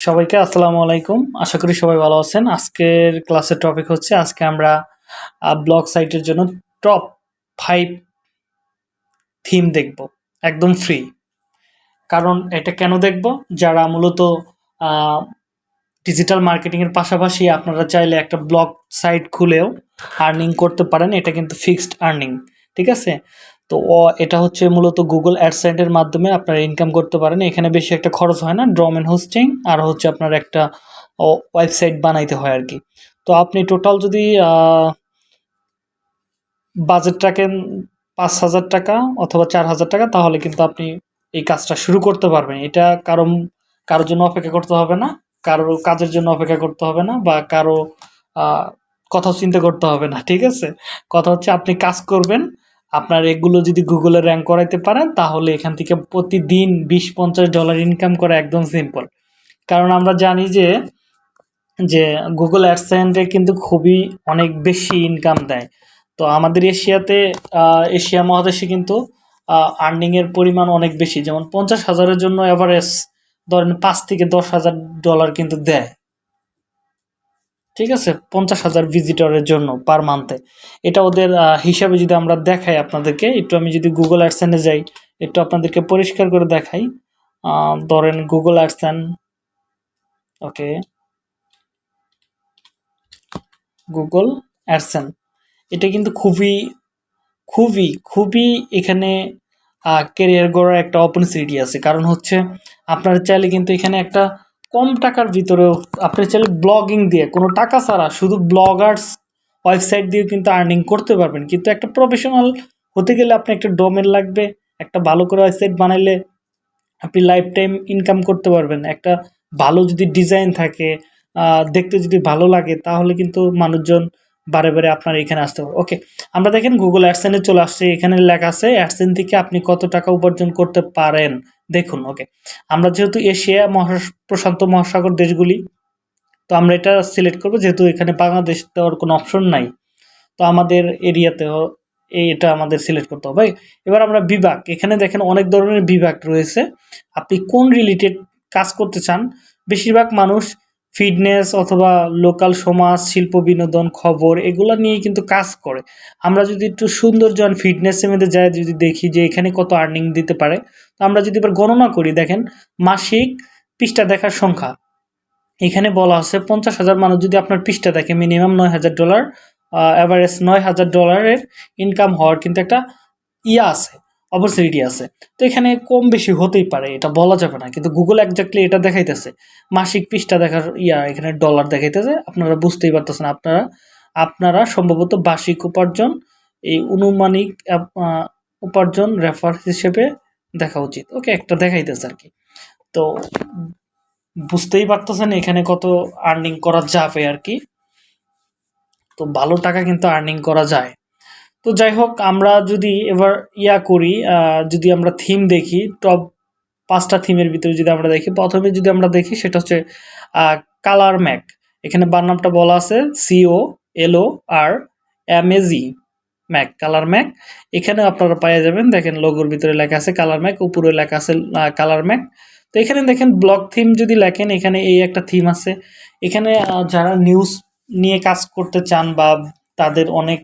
সবাইকে আসসালামু আলাইকুম। আশা করি সবাই ভালো আছেন। আজকের ক্লাসের টপিক হচ্ছে, আজকে আমরা ব্লগ সাইটের জন্য টপ ফাইভ থিম দেখব। একদম ফ্রি কারণ এটা কেন দেখব? যারা মূলত ডিজিটাল মার্কেটিংয়ের পাশাপাশি আপনারা চাইলে একটা ব্লগ সাইট খুলেও আর্নিং করতে পারেন। এটা কিন্তু ফিক্সড আর্নিং ঠিক আছে? তো এটা হচ্ছে মূলত গুগল অ্যাডসেন্টের মাধ্যমে আপনারা ইনকাম করতে পারেন। এখানে বেশি একটা খরচ হয় না ড্রম ড্রমেন হোস্টিং আর হচ্ছে আপনার একটা ওয়েবসাইট বানাইতে হয় আর কি তো আপনি টোটাল যদি বাজেট রাখেন পাঁচ হাজার টাকা অথবা চার হাজার টাকা, তাহলে কিন্তু আপনি এই কাজটা শুরু করতে পারবেন। এটা কারও, কারোর জন্য অপেক্ষা করতে হবে না কারও কাজের জন্য অপেক্ষা করতে হবে না বা কারও কথা চিন্তা করতে হবে না, ঠিক আছে? কথা হচ্ছে আপনি কাজ করবেন আপনার এগুলো যদি গুগলে র্যাঙ্ক করাইতে পারেন, তাহলে এখান থেকে প্রতিদিন বিশ পঞ্চাশ ডলার ইনকাম করা একদম সিম্পল কারণ আমরা জানি যে যে গুগল অ্যাডসেন্টে কিন্তু খুবই অনেক বেশি ইনকাম দেয়। তো আমাদের এশিয়াতে এশিয়া মহাদেশে কিন্তু আর্নিংয়ের পরিমাণ অনেক বেশি। যেমন পঞ্চাশ হাজারের জন্য অ্যাভারেজ ধরেন পাঁচ থেকে দশ হাজার ডলার কিন্তু দেয়। ঠিক আছে? পঞ্চাশ হাজার ভিজিটরের জন্য পার মান্থে এটা ওদের হিসাবে যদি আমরা দেখাই আপনাদেরকে, একটু আমি যদি গুগল অ্যাডসেনে যাই, একটু আপনাদেরকে পরিষ্কার করে দেখাই। ধরেন গুগল অ্যাডসেন ওকে। গুগল অ্যাডসেন এটা কিন্তু খুবই খুবই খুবই এখানে কেরিয়ার গড়ার একটা অপরচুনিটি আছে। কারণ হচ্ছে, আপনারা চাইলে কিন্তু এখানে একটা কম টাকার ভিতরেও আপনি চাইলে ব্লগিং দিয়ে, কোনো টাকা ছাড়া শুধু ব্লগার্স ওয়েবসাইট দিয়ে কিন্তু আর্নিং করতে পারবেন। কিন্তু একটা প্রফেশনাল হতে গেলে আপনি একটা ডোমেন লাগবে, একটা ভালো করে ওয়েবসাইট বানাইলে আপনি লাইফ টাইম ইনকাম করতে পারবেন। একটা ভালো যদি ডিজাইন থাকে দেখতে যদি ভালো লাগে, তাহলে কিন্তু মানুষজন বারে বারে আপনার এখানে আসতে পারবে। ওকে আমরা দেখেন গুগল অ্যাডসেনে চলে আসছে। এখানে লেখা আছে অ্যাডসেন থেকে আপনি কত টাকা উপার্জন করতে পারেন। দেখুন ওকে আমরা যেহেতু এশিয়া মহা, প্রশান্ত মহাসাগর দেশগুলি, তো আমরা এটা সিলেক্ট করব, যেহেতু এখানে বাংলাদেশ দেওয়ার কোনো অপশন নাই, তো আমাদের এরিয়াতেও এটা আমাদের সিলেক্ট করতে হবে। এবার আমরা বিভাগ, এখানে দেখেন অনেক ধরনের বিভাগ রয়েছে। আপনি কোন রিলেটেড কাজ করতে চান, বেশিরভাগ মানুষ ফিটনেস অথবা লোকাল সমাজ, শিল্প বিনোদন, খবর, এগুলো নিয়ে কিন্তু কাজ করে। আমরা যদি একটু সৌন্দর্য ফিটনেসের মধ্যে যাই, যদি দেখি যে এখানে কত আর্নিং দিতে পারে, তো আমরা যদি এবার গণনা করি, দেখেন মাসিক পৃষ্ঠা দেখার সংখ্যা। এখানে বলা আছে পঞ্চাশ হাজার মানুষ যদি আপনার পৃষ্ঠা দেখে মিনিমাম নয় হাজার ডলার অ্যাভারেজ নয় হাজার ডলারের ইনকাম হওয়ার কিন্তু একটা ইয়া আছে। অপরচুনিটি আছে। তো এখানে কম বেশি হতেই পারে, এটা বলা যাবে না। কিন্তু গুগল একজাক্টলি এটা দেখাইতেছে। মাসিক পৃষ্ঠা দেখার ইয়া, এখানে ডলার দেখাইতেছে। আপনারা বুঝতেই পারতেছেন, আপনারা আপনারা সম্ভবত বার্ষিক উপার্জন, এই অনুমানিক উপার্জন রেফার হিসেবে দেখা উচিত। ওকে একটা দেখাইতেছে আর কি। তো বুঝতেই পারতেছেন এখানে কত আর্নিং করা যাবে আর কি। তো ভালো টাকা কিন্তু আর্নিং করা যায়। তো যাই হোক আমরা যদি এবার ইয়া করি যদি আমরা থিম দেখি টপ পাঁচটা থিমের ভিতরে যদি আমরা দেখি, প্রথমে যদি আমরা দেখি সেটা হচ্ছে কালার ম্যাক এখানে বার নামটা বলা আছে সিও এলও আর এমএজি ম্যাক কালার ম্যাক এখানে আপনারা পাওয়া যাবেন, দেখেন লোগোর ভিতরে লেখা আছে কালার ম্যাক উপরে লেখা আছে কালার ম্যাক তো এখানে দেখেন ব্লক থিম যদি লেখেন, এখানে এই একটা থিম আছে। এখানে যারা নিউজ নিয়ে কাজ করতে চান বা তাদের অনেক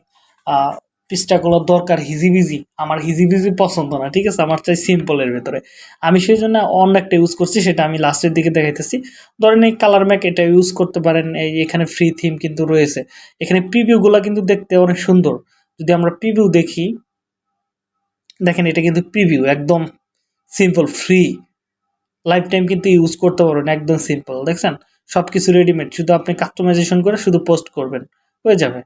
পৃষ্ঠাগুলো দরকার হিজিবিজি। আমার হিজিবিজি পছন্দ না, ঠিক আছে? আমার চাই সিম্পলের ভেতরে। আমি সেই জন্য অন্য একটা ইউজ করছি, সেটা আমি লাস্টের দিকে দেখাইতেছি। ধরেন এই কালার ম্যাক এটা ইউজ করতে পারেন, এই এখানে ফ্রি থিম কিন্তু রয়েছে। এখানে প্রিভিউগুলো কিন্তু দেখতে অনেক সুন্দর। যদি আমরা প্রিভিউ দেখি, দেখেন এটা কিন্তু প্রিভিউ একদম সিম্পল ফ্রি লাইফ টাইম কিন্তু ইউজ করতে পারবেন, একদম সিম্পল দেখছেন? সব কিছু রেডিমেড শুধু আপনি কাস্টমাইজেশন করে শুধু পোস্ট করবেন, হয়ে যাবে।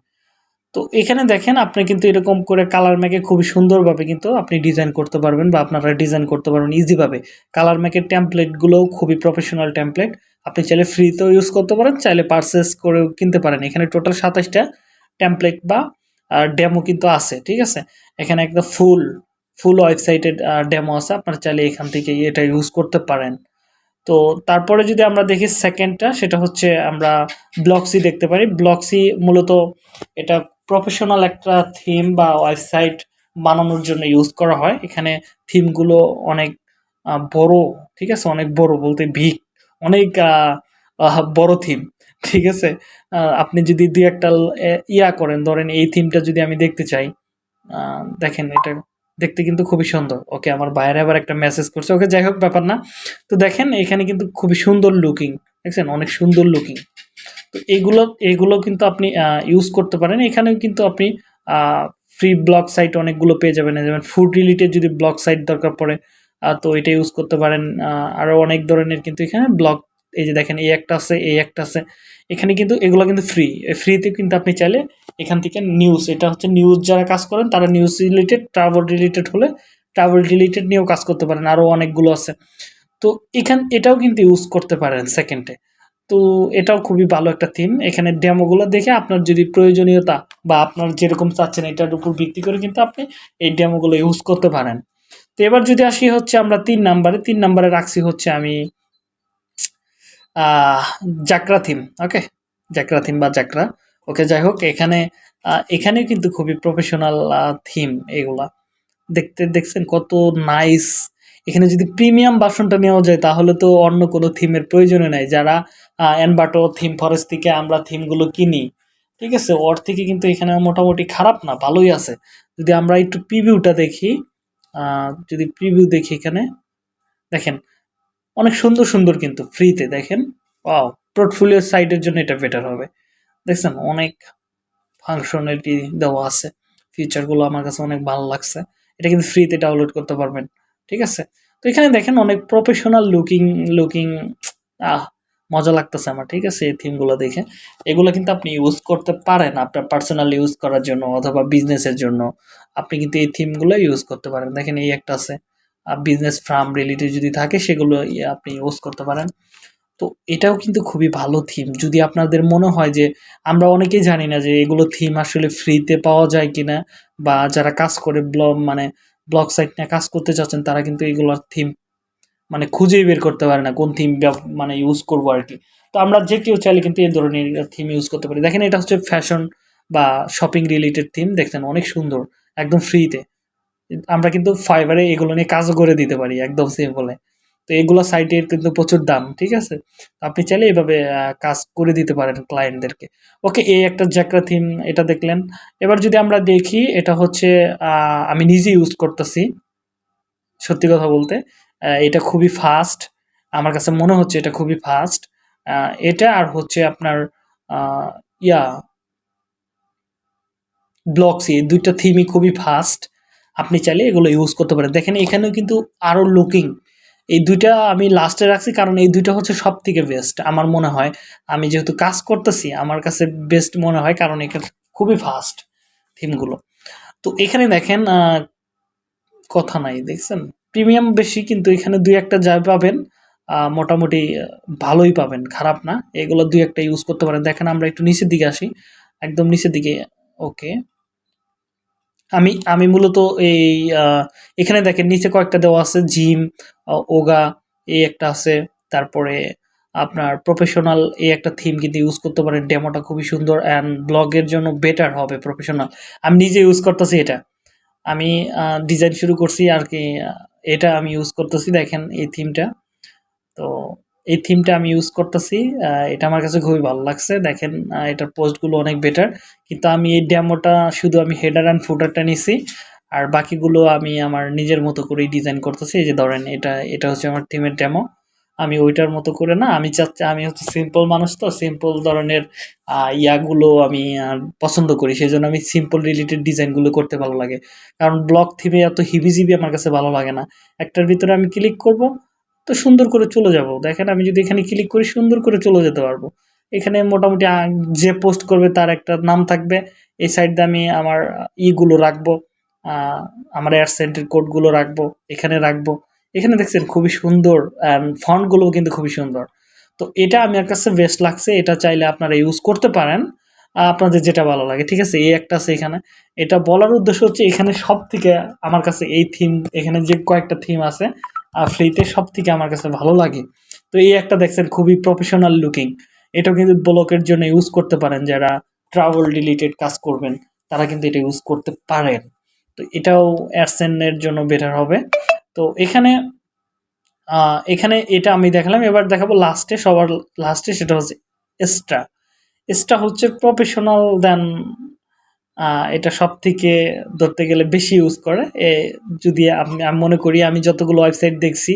তো এখানে দেখেন আপনি কিন্তু এরকম করে কালার ম্যাকে খুবই সুন্দরভাবে কিন্তু আপনি ডিজাইন করতে পারবেন বা আপনারা ডিজাইন করতে পারবেন ইজিভাবে কালার ম্যাকের ট্যাম্পলেটগুলোও খুবই প্রফেশনাল ট্যাম্পলেট আপনি চাইলে ফ্রিতেও ইউজ করতে পারেন, চাইলে পারচেস করেও কিনতে পারেন। এখানে টোটাল সাতাশটা ট্যাম্পলেট বা ডেমো কিন্তু আছে, ঠিক আছে? এখানে একদম ফুল ফুল ওয়েবসাইটের ডেমো আছে। আপনারা চাইলে এখান থেকে এটা ইউজ করতে পারেন। তো তারপরে যদি আমরা দেখি সেকেন্ডটা সেটা হচ্ছে আমরা ব্লকসি দেখতে পারি। ব্লকসি মূলত এটা প্রফেশনাল একটা থিম বা ওয়েবসাইট বানানোর জন্য ইউজ করা হয়। এখানে থিমগুলো অনেক বড়, ঠিক আছে? অনেক বড় বলতে ভিক অনেক বড় থিম ঠিক আছে? আপনি যদি দুই একটা ইয়া করেন, ধরেন এই থিমটা যদি আমি দেখতে চাই দেখেন এটা দেখতে কিন্তু খুবই সুন্দর। ওকে, আমার বাইরে আবার একটা মেসেজ করছে। ওকে, যাই হোক, ব্যাপার না। তো দেখেন, এখানে কিন্তু খুবই সুন্দর লুকিং দেখছেন? অনেক সুন্দর লুকিং তো এগুলো এগুলো কিন্তু আপনি ইউজ করতে পারেন। এখানেও কিন্তু আপনি ফ্রি ব্লগ সাইট অনেকগুলো পেয়ে যাবেন। যেমন ফুড রিলেটেড যদি ব্লগ সাইট দরকার পড়ে তো এটা ইউজ করতে পারেন। আরও অনেক ধরনের কিন্তু এখানে ব্লগ এই যে দেখেন এই একটা আছে, এই একটা আছে। এখানে কিন্তু, এগুলো কিন্তু ফ্রি ফ্রিতে কিন্তু আপনি চাইলে এখান থেকে নিউজ এটা হচ্ছে নিউজ যারা কাজ করেন, তারা নিউজ রিলেটেড ট্রাভেল রিলেটেড হলে ট্রাভেল রিলেটেড নিয়েও কাজ করতে পারেন। আরও অনেকগুলো আছে। তো এখান, এটাও কিন্তু ইউজ করতে পারেন সেকেন্ডে তো এটাও খুবই ভালো একটা থিম এখানে ডেমোগুলো দেখে আপনার যদি প্রয়োজনীয়তা বা আপনার যেরকম চাচ্ছেন এটার উপর ভিত্তি করে কিন্তু আপনি এই ডেমোগুলো ইউজ করতে পারেন। তো এবার যদি আসি হচ্ছে আমরা তিন নাম্বারে তিন নাম্বারে রাখছি হচ্ছে আমি জাকরা থিম ওকে জাকরা থিম বা জাকরা। ওকে যাই হোক, এখানে এখানেও কিন্তু খুবই প্রফেশনাল থিম এগুলা। দেখতে, দেখছেন কত নাইস এখানে যদি প্রিমিয়াম বাসনটা নেওয়া যায় তাহলে তো অন্য কোনো থিমের প্রয়োজনে নাই। যারা অ্যানবাটো থিম ফরেস্ট থেকে আমরা থিমগুলো কিনি, ঠিক আছে? ওর থেকে কিন্তু এখানে মোটামুটি খারাপ না, ভালোই আছে। যদি আমরা একটু প্রিভিউটা দেখি যদি প্রিভিউ দেখি এখানে, দেখেন, অনেক সুন্দর সুন্দর কিন্তু ফ্রিতে দেখেন? ওয়াও পোর্টফোলিও সাইটের জন্য এটা বেটার হবে। দেখছেন? অনেক ফাংশনালিটি দেওয়া আছে। ফিচারগুলো আমার কাছে অনেক ভালো লাগছে। এটা কিন্তু ফ্রিতে ডাউনলোড করতে পারবেন, ঠিক আছে? তো এখানে দেখেন অনেক প্রফেশনাল লুকিং লুকিং আহ মজা লাগতেছে আমার, ঠিক আছে? এই থিমগুলো দেখে। এগুলো কিন্তু আপনি ইউজ করতে পারেন, আপনার পার্সোনাল ইউজ করার জন্য অথবা বিজনেসের জন্য। আপনি কিন্তু এই থিমগুলো ইউজ করতে পারেন। দেখেন এই একটা আছে। বিজনেস ফার্ম রিলেটেড যদি থাকে, সেগুলো আপনি ইউজ করতে পারেন। তো এটাও কিন্তু খুবই ভালো থিম যদি আপনাদের মনে হয় যে, আমরা অনেকেই জানি না যে, এগুলো থিম আসলে ফ্রিতে পাওয়া যায় কিনা, বা যারা কাজ করে ব্লগ মানে ব্লগ সাইট নিয়ে কাজ করতে চাচ্ছেন, তারা কিন্তু এগুলোর থিম মানে খুঁজেই বের করতে পারে না কোন থিম মানে ইউজ করব আর কি। তো আমরা যে কেউ চাইলে কিন্তু এই ধরনের থিম ইউজ করতে পারি। দেখেন এটা হচ্ছে ফ্যাশন বা শপিং রিলেটেড থিম দেখছেন? অনেক সুন্দর, একদম ফ্রিতে আমরা কিন্তু ফাইবারে এগুলো নিয়ে কাজও করে দিতে পারি, একদম সিম্পলে তো এগুলো সাইটের কিন্তু প্রচুর দাম, ঠিক আছে? আপনি চাইলে এভাবে কাজ করে দিতে পারেন ক্লায়েন্টদেরকে ওকে, এই একটা জ্যাকরা থিম এটা দেখলেন। এবার যদি আমরা দেখি, এটা হচ্ছে আমি নিজে ইউজ করতেছি। সত্যি কথা বলতে এটা খুবই ফাস্ট আমার কাছে মনে হচ্ছে এটা খুবই ফাস্ট এটা আর হচ্ছে আপনার আহ, ইয়া ব্লকসি দুইটা থিমই খুবই ফাস্ট আপনি চাইলে এগুলো ইউজ করতে পারেন। দেখেন এখানেও কিন্তু আরও লুকিং এই দুইটা আমি লাস্টে রাখছি কারণ এই দুইটা হচ্ছে সব থেকে বেস্ট আমার মনে হয়। আমি যেহেতু কাজ করতেছি আমার কাছে বেস্ট মনে হয় কারণ এটা খুবই ফাস্ট থিমগুলো তো এখানে দেখেন কথা নাই দেখছেন? প্রিমিয়াম বেশি, কিন্তু এখানে দুই একটা যা পাবেন মোটামুটি ভালোই পাবেন, খারাপ না। এগুলো দুই একটা ইউজ করতে পারেন। দেখেন আমরা একটু নিচের দিকে আসি। একদম নিচের দিকে ওকে আমি আমি মূলত এই এখানে দেখেন নিচে কয়েকটা দেওয়া আছে জিম ওগা এই একটা আছে। তারপরে আপনার প্রফেশনাল এই একটা থিম কিন্তু ইউজ করতে পারেন। ডেমোটা খুবই সুন্দর অ্যান্ড ব্লগের জন্য বেটার হবে প্রফেশনাল আমি নিজে ইউজ করতেছি এটা। আমি ডিজাইন শুরু করছি আর কি এটা আমি ইউজ করতেছি, দেখেন এই থিমটা তো এই থিমটা আমি ইউজ করতেছি এটা আমার কাছে খুবই ভালো লাগছে। দেখেন এটার পোস্টগুলো অনেক বেটার কিন্তু আমি এই ড্যামোটা শুধু আমি হেডার অ্যান্ড ফুটারটা নিছি, আর বাকিগুলো আমি আমার নিজের মতো করেই ডিজাইন করতেছি। এই যে ধরেন, এটা এটা হচ্ছে আমার থিমের ডেমো আমি ওইটার মতো করে না, আমি চাচ্ছি, আমি হচ্ছে সিম্পল মানুষ তো সিম্পল ধরনের ইয়াগুলো আমি পছন্দ করি। সেই জন্য আমি সিম্পল রিলেটেড ডিজাইনগুলো করতে ভালো লাগে। কারণ ব্লক থিমে এত হিবিজিবি আমার কাছে ভালো লাগে না। একটার ভিতরে আমি ক্লিক করব, তো সুন্দর করে চলে যাব। দেখেন, আমি যদি এখানে ক্লিক করি, সুন্দর করে চলে যেতে পারব। এখানে মোটামুটি যে পোস্ট করবে তার একটা নাম থাকবে। এই সাইড আমি আমার ইগুলো রাখব আমার অ্যাডসেন্টের কোডগুলো রাখব, এখানে রাখব। এখানে দেখছেন খুবই সুন্দর ফন্টগুলো কিন্তু খুবই সুন্দর। তো এটা আমার কাছে বেস্ট লাগছে, এটা চাইলে আপনারা ইউজ করতে পারেন, আপনাদের যেটা ভালো লাগে, ঠিক আছে? এই একটা আছে এখানে। এটা বলার উদ্দেশ্য হচ্ছে এখানে সব থেকে আমার কাছে এই থিম এখানে যে কয়েকটা থিম আছে ফ্রিতে সব থেকে আমার কাছে ভালো লাগে। তো এই একটা দেখছেন খুবই প্রফেশনাল লুকিং এটা কিন্তু ব্লকের জন্য ইউজ করতে পারেন, যারা ট্রাভেল রিলেটেড কাজ করবেন, তারা কিন্তু এটা ইউজ করতে পারেন। তো এটাও অ্যাডসেনের জন্য বেটার হবে। তো এখানে এখানে এটা আমি দেখালাম। এবার দেখাবো লাস্টে সবার লাস্টে সেটা হচ্ছে এক্সট্রা এক্সট্রা হচ্ছে প্রফেশনাল দেন এটা সব থেকে ধরতে গেলে বেশি ইউজ করে। এ, যদি আমি মনে করি আমি যতগুলো ওয়েবসাইট দেখছি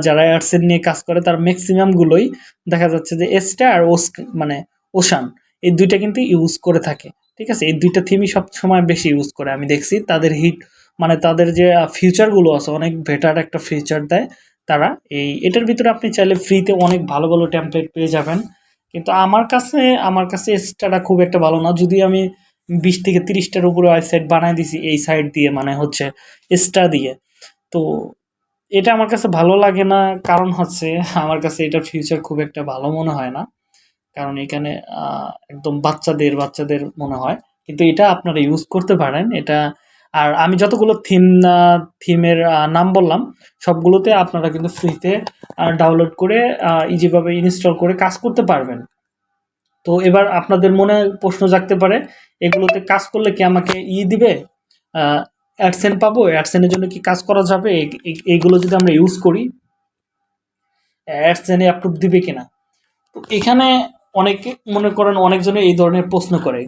যারা অ্যাডসেন নিয়ে কাজ করে তার ম্যাক্সিমামগুলোই দেখা যাচ্ছে যে এক্সট্রা আর ওস মানে ওশান এই দুইটা কিন্তু ইউজ করে থাকে। ঠিক আছে? এই দুইটা থিমই সবসময় বেশি ইউজ করে। আমি দেখছি তাদের হিট মানে তাদের যে ফিউচারগুলো আছে, অনেক বেটার একটা ফিউচার দেয় তারা। এই, এটার ভিতরে আপনি চাইলে ফ্রিতে অনেক ভালো ভালো টেমপ্লেট পেয়ে যাবেন। কিন্তু আমার কাছে আমার কাছে এক্সট্রাটা খুব একটা ভালো না। যদি আমি বিশ থেকে তিরিশটার উপরে ওয়েবসাইট বানাই দিছি এই সাইট দিয়ে মানে হচ্ছে এক্সট্রা দিয়ে। তো এটা আমার কাছে ভালো লাগে না। কারণ হচ্ছে আমার কাছে এটার ফিউচার খুব একটা ভালো মনে হয় না। কারণ এখানে একদম বাচ্চাদের বাচ্চাদের মনে হয়। কিন্তু এটা আপনারা ইউজ করতে পারেন। এটা আর আমি যতগুলো থিম থিমের নাম বললাম, সবগুলোতে আপনারা কিন্তু ফ্রিতে ডাউনলোড করে ইজিভাবে ইনস্টল করে কাজ করতে পারবেন। তো এবার আপনাদের মনে প্রশ্ন জাগতে পারে, এগুলোতে কাজ করলে কি আমাকে ই দিবে? অ্যাডসেন পাবো? অ্যাডসেনের জন্য কি কাজ করা যাবে? এই- এই- এইগুলো যদি আমরা ইউজ করি অ্যাডসেনে অ্যাপ্রুভ দিবে কিনা? তো এখানে অনেকে মনে করেন, অনেকজনে এই ধরনের প্রশ্ন করে।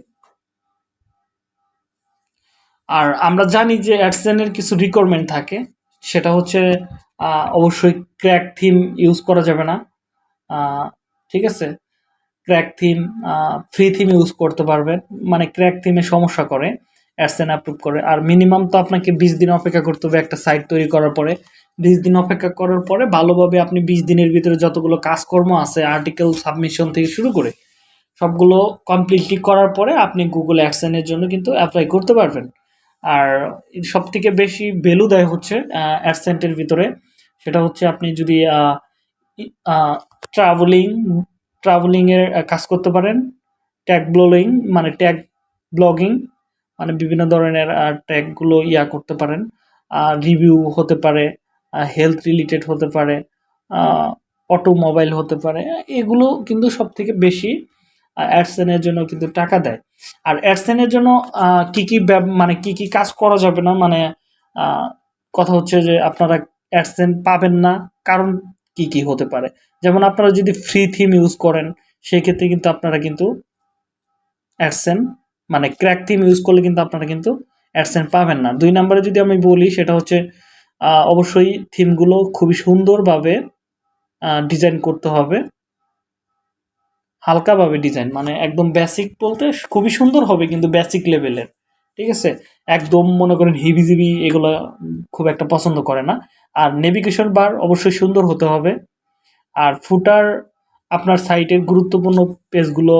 আর আমরা জানি যে অ্যাডসেনের কিছু রিকোয়ারমেন্ট থাকে, সেটা হচ্ছে অবশ্যই ক্র্যাক থিম ইউজ করা যাবে না। ঠিক আছে? Crack theme free theme use করতে পারবেন মানে ক্র্যাক থিমে সমস্যা করে, অ্যাডসেন অ্যাপ্রুভ করে। আর মিনিমাম তো আপনাকে বিশ দিন অপেক্ষা করতে হবে একটা সাইট তৈরি করার পরে। বিশ দিন অপেক্ষা করার পরে ভালোভাবে আপনি বিশ দিনের ভিতরে যতগুলো কাজকর্ম আছে আর্টিকেল সাবমিশন থেকে শুরু করে, সবগুলো কমপ্লিটলি করার পরে আপনি গুগল অ্যাডসেনের জন্য কিন্তু অ্যাপ্লাই করতে পারবেন। আর সব থেকে বেশি ভ্যালু দেয় হচ্ছে অ্যাডসেন্টের ভিতরে, সেটা হচ্ছে আপনি যদি ট্রাভেলিং ট্রাভেলিংয়ের কাজ করতে পারেন ট্যাগ ব্লগিং মানে ট্যাগ ব্লগিং মানে বিভিন্ন ধরনের ট্যাগগুলো ইয়া করতে পারেন রিভিউ হতে পারে হেলথ রিলেটেড হতে পারে অটোমোবাইল হতে পারে, এগুলো কিন্তু সব থেকে বেশি অ্যাডসেনের জন্য কিন্তু টাকা দেয়। আর অ্যাডসেনের জন্য কি কি মানে কি কি কাজ করা যাবে না? মানে কথা হচ্ছে যে আপনারা অ্যাডসেন পাবেন না। কারণ কি কি হতে পারে? যেমন আপনারা যদি ফ্রি থিম ইউজ করেন, সেক্ষেত্রে কিন্তু আপনারা কিন্তু অ্যাডসেন মানে ক্র্যাক থিম ইউজ করলে কিন্তু আপনারা কিন্তু অ্যাডসেন পাবেন না। দুই নম্বরে যদি আমি বলি, সেটা হচ্ছে অবশ্যই থিমগুলো খুবই সুন্দরভাবে ডিজাইন করতে হবে। হালকাভাবে ডিজাইন মানে একদম বেসিক বলতে খুবই সুন্দর হবে কিন্তু বেসিক লেভেলের ঠিক আছে? একদম মনে করেন হিবিজিবি এগুলো খুব একটা পছন্দ করে না। আর নেভিগেশন বার অবশ্যই সুন্দর হতে হবে। আর ফুটার আপনার সাইটের গুরুত্বপূর্ণ পেজগুলো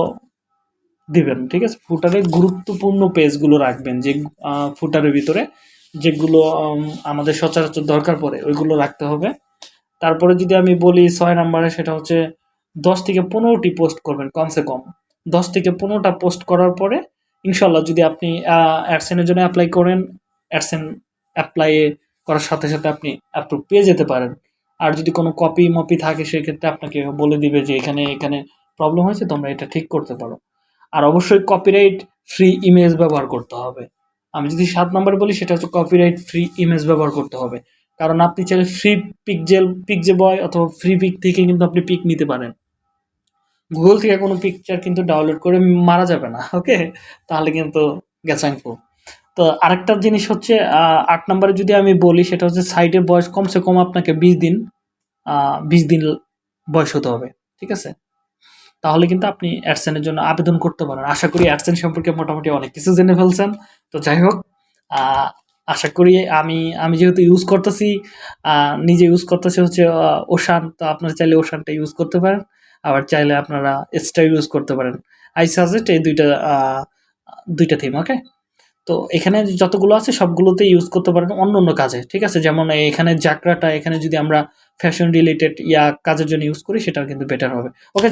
দিবেন, ঠিক আছে? ফুটারে গুরুত্বপূর্ণ পেজগুলো রাখবেন, যে ফুটারের ভিতরে যেগুলো আমাদের সচরাচর দরকার পড়ে, ওইগুলো রাখতে হবে। তারপরে যদি আমি বলি ছয় নম্বরে সেটা হচ্ছে দশ থেকে পনেরোটি পোস্ট করবেন কমসে কম। দশ থেকে পনেরোটা পোস্ট করার পরে ইনশাল্লাহ যদি আপনি অ্যাডসেনের জন্য অ্যাপ্লাই করেন অ্যাডসেন অ্যাপ্লাই করার সাথে সাথে আপনি অ্যাপ্রুভ পেয়ে যেতে পারেন। আর যদি কোনো কপি মপি থাকে, সেক্ষেত্রে আপনাকে বলে দিবে যে এখানে এখানে প্রবলেম হয়েছে, তোমরা এটা ঠিক করতে পারো। আর অবশ্যই কপিরাইট ফ্রি ইমেজ ব্যবহার করতে হবে। আমি যদি সাত নম্বরে বলি, সেটা হচ্ছে কপিরাইট ফ্রি ইমেজ ব্যবহার করতে হবে। কারণ আপনি চাইলে ফ্রি পিকজেল পিকজে বয় অথবা ফ্রি পিক থেকে কিন্তু আপনি পিক নিতে পারেন। গুগল থেকে কোনো পিকচার কিন্তু ডাউনলোড করে মারা যাবে না ওকে তাহলে কিন্তু গ্যাসাংপু তো আরেকটা জিনিস হচ্ছে আট নম্বরে যদি আমি বলি, সেটা হচ্ছে সাইটের বয়স কমসে কম আপনাকে বিশ দিন বিশ দিন বয়স হতে হবে, ঠিক আছে? তাহলে কিন্তু আপনি অ্যাডসেনের জন্য আবেদন করতে পারেন। আশা করি অ্যাডসেন সম্পর্কে মোটামুটি অনেক কিছু জেনে ফেলছেন। তো যাই হোক আশা করি আমি আমি যেহেতু ইউজ করতেছি নিজে ইউজ করতেছি হচ্ছে ওশান তো আপনারা চাইলে ওশানটা ইউজ করতে পারেন, আবার চাইলে আপনারা এক্সট্রা ইউজ করতে পারেন। আই সাজেস্ট এই দুইটা দুইটা থিম ওকে তো এখানে যতগুলো আছে সবগুলোতে ইউজ করতে পারেন অন্য অন্য কাজে, ঠিক আছে? যেমন এখানে জাকরাটা, এখানে যদি আমরা ফ্যাশন রিলেটেড ইয়া কাজের জন্য ইউজ করি, সেটাও কিন্তু বেটার হবে ওকে